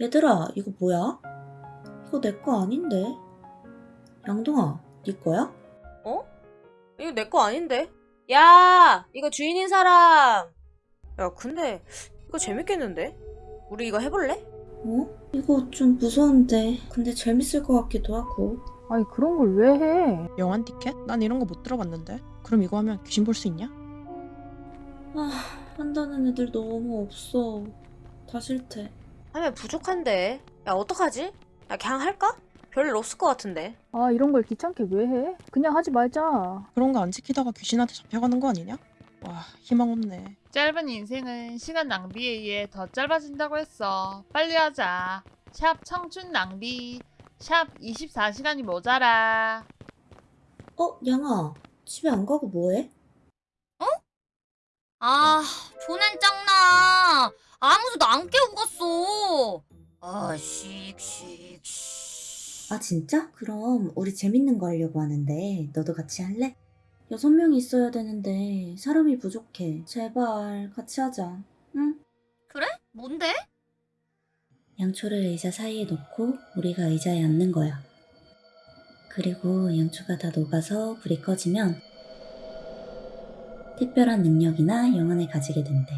얘들아, 이거 뭐야? 이거 내 거 아닌데? 양동아, 네 거야? 어? 이거 내 거 아닌데? 야! 이거 주인인 사람! 야, 근데 이거 재밌겠는데? 우리 이거 해볼래? 어? 이거 좀 무서운데. 근데 재밌을 것 같기도 하고. 아니 그런 걸 왜 해? 영환 티켓? 난 이런 거 못 들어봤는데. 그럼 이거 하면 귀신 볼 수 있냐? 아, 한다는 애들 너무 없어. 다 싫대. 하면 부족한데. 야, 어떡하지? 야, 그냥 할까? 별일 없을 것 같은데. 아 이런 걸 귀찮게 왜 해? 그냥 하지 말자. 그런 거 안 지키다가 귀신한테 잡혀가는 거 아니냐? 와 희망 없네. 짧은 인생은 시간 낭비에 의해 더 짧아진다고 했어. 빨리 하자. 샵 청춘 낭비. 샵 24시간이 모자라. 어, 양아. 집에 안 가고 뭐해? 아, 보낸 짱나. 아무도 안 깨우고 갔어. 아, 씩씩. 아, 진짜? 그럼 우리 재밌는 거 하려고 하는데 너도 같이 할래? 여섯 명이 있어야 되는데 사람이 부족해. 제발 같이 하자. 응? 그래? 뭔데? 양초를 의자 사이에 놓고 우리가 의자에 앉는 거야. 그리고 양초가 다 녹아서 불이 꺼지면 특별한 능력이나 영혼을 가지게 된대.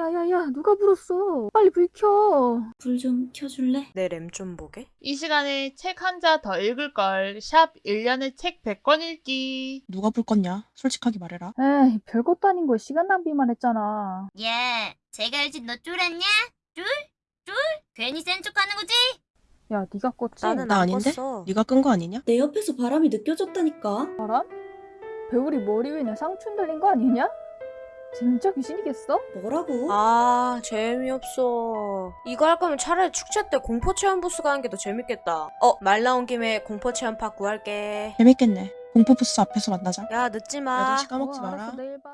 야야야 누가 불었어? 빨리 불 켜. 불 좀 켜줄래? 내 램 좀 보게. 이 시간에 책 한 자 더 읽을 걸. 샵 1년에 책 100권 읽기. 누가 불 껐냐? 솔직하게 말해라. 에이 별것도 아닌 걸 시간 낭비만 했잖아. 야, 제가 알지 너 쫄았냐? 쫄? 쫄? 괜히 센 척하는 거지? 야 네가 껐지? 나는 나안 아닌데? 껐어. 네가 끈 거 아니냐? 내 옆에서 바람이 느껴졌다니까. 바람? 배우리 머리 위에 상춘 들린 거 아니냐? 진짜 귀신이겠어? 뭐라고? 아, 재미없어. 이거 할 거면 차라리 축제 때 공포 체험 부스 가는 게 더 재밌겠다. 어, 말 나온 김에 공포 체험 파 구할게. 재밌겠네. 공포 부스 앞에서 만나자. 야, 늦지 마. 8시 까먹지 어, 마라. 알았어 내일 봐.